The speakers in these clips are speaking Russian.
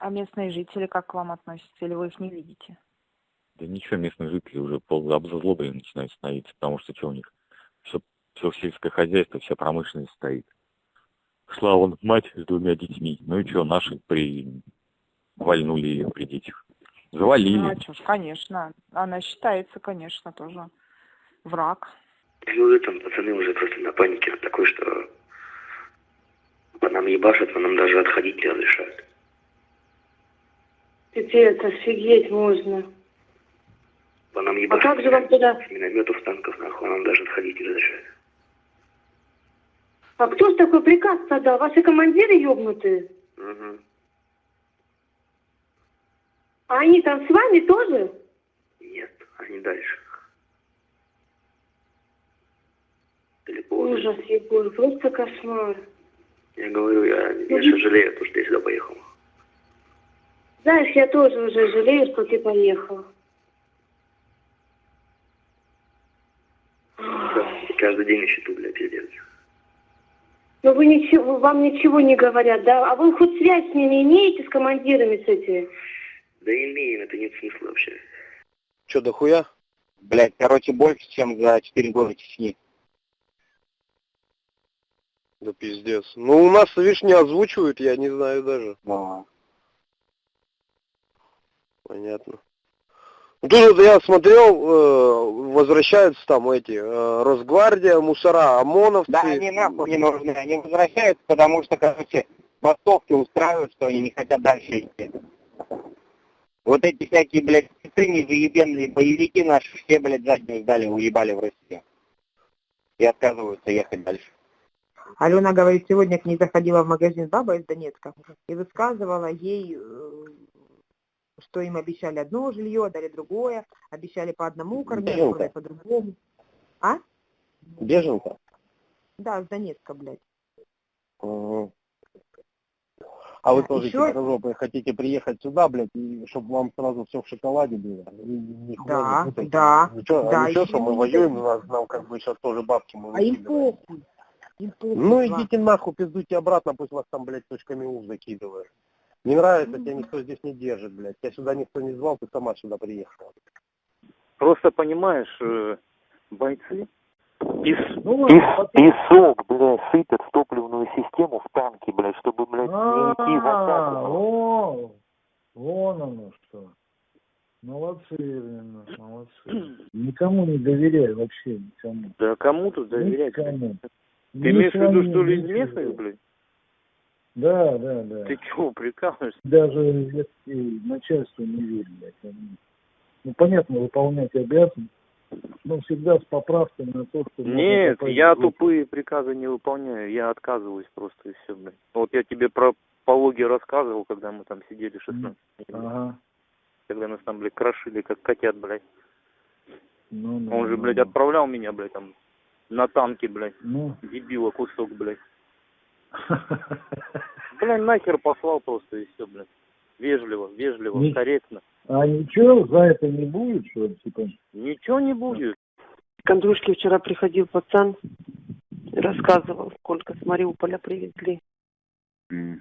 А местные жители как к вам относятся, или вы их не видите? Да ничего, местные жители уже полуобзлоблены начинают становиться, потому что что у них? Все, все сельское хозяйство, вся промышленность стоит. Шла вон мать с двумя детьми. Ну и что, наши при... вальнули ее при детях. Завалили. Ну, а что ж, конечно. Она считается, конечно, тоже враг. Ну, там пацаны уже просто на панике такой, что по нам ебашат, по нам даже отходить не разрешают. Пипец, офигеть можно. По нам А ебашат. как же вам туда? С минометов, танков, нахуй, а нам даже отходить не разрешают. А кто ж такой приказ подал? Ваши командиры ёбнутые? Угу. А они там с вами тоже? Нет, они дальше. Далеко. Ужас, Егор, просто кошмар. Я говорю, я, Ну, я сейчас жалею, то, что я сюда поехал. Знаешь, я тоже уже жалею, что ты поехал. Да, каждый день на счету, блядь, пиздец. Но вы ничего, вам ничего не говорят, да? А вы хоть связь с ними имеете, с командирами с этими? Да имеем, это нет смысла вообще. Че, дохуя? Блять, короче, больше, чем за 4 года Чечни. Да пиздец. Ну, у нас, видишь, не озвучивают, я не знаю даже. А, Понятно. Тут вот я смотрел, э, возвращаются там эти, э, Росгвардия, мусора, ОМОНовцы. Да, они нахуй не нужны. Они возвращаются, потому что, короче, бастовки устраивают, что они не хотят дальше идти. Вот эти всякие, блядь, спецы заебенные боевики наши все, блядь, заднюю сдали, уебали в Россию. И отказываются ехать дальше. Алена говорит, сегодня к ней заходила в магазин баба из Донецка и высказывала ей, э, что им обещали одно жилье, дали другое, обещали по одному кормить, по другому. А? Беженка? Да, с Донецка, блядь. Мгм. А вы тоже, ещё- хитрожопые, хотите приехать сюда, блядь, и чтобы вам сразу все в шоколаде было? Да, не путайте. да, Ничего, да, а ничего, что мы воюем, это. нас, нам как бы сейчас тоже бабки мы А им похуй. Им похуй. Ну идите нахуй, пиздуйте обратно, пусть вас там, блядь, точками У закидывают. Не нравится, тебя никто здесь не держит, блядь. Тебя сюда никто не звал, ты сама сюда приехала. Просто понимаешь, э, бойцы пес... Ну, пес- песок, блядь, сыпят в топливную систему в танки, блядь, чтобы, блядь, не идти в атаку. вон оно что. Молодцы, именно, молодцы. Никому не доверяй вообще, никому. Да кому тут доверять? Никому. Ты имеешь в виду, что ли, из местных, блядь? Да, да, да. Ты чего, прикалываешься? Даже если начальству не они- Ну, понятно, выполнять обязанности, но всегда с поправкой на то, что... Нет, я тупые приказы не выполняю, я отказываюсь просто и все, блядь. Вот я тебе про пологи рассказывал, когда мы там сидели 16 дней, Ага. когда нас там, блядь, крошили, как котят, блядь. Ну, ну, Он же, ну, блядь, ну. отправлял меня, блядь, там, на танке, блядь, Ну. дебила кусок, блядь. Блин, нахер послал просто и все, блин. Вежливо, вежливо, не... корректно. А ничего за это не будет, что ли, типа? Ничего не будет. К Андрюшке вчера приходил пацан, рассказывал, сколько с Мариуполя привезли. Mm.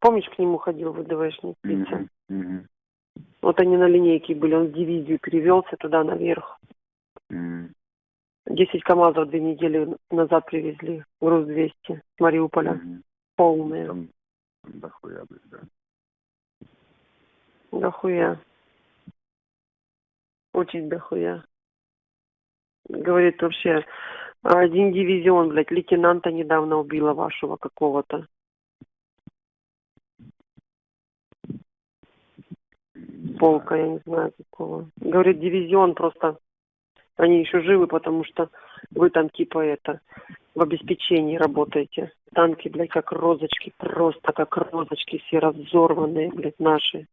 Помнишь, к нему ходил ВДВшник Петя? Mm-hmm. Mm-hmm. Вот они на линейке были, он в дивизию перевелся туда наверх. Mm. 10 КАМАЗов две недели назад привезли, груз 200 с Мариуполя. Угу. Полные. Там дохуя, блядь, да. Дохуя. Очень дохуя. Говорит вообще, один дивизион, блядь, лейтенанта недавно убила вашего какого-то. Полка, я не знаю какого. Говорит, дивизион просто они еще живы, потому что вы там типа это, в обеспечении работаете. Танки, блядь, как розочки, просто как розочки, все разорванные, блядь, наши.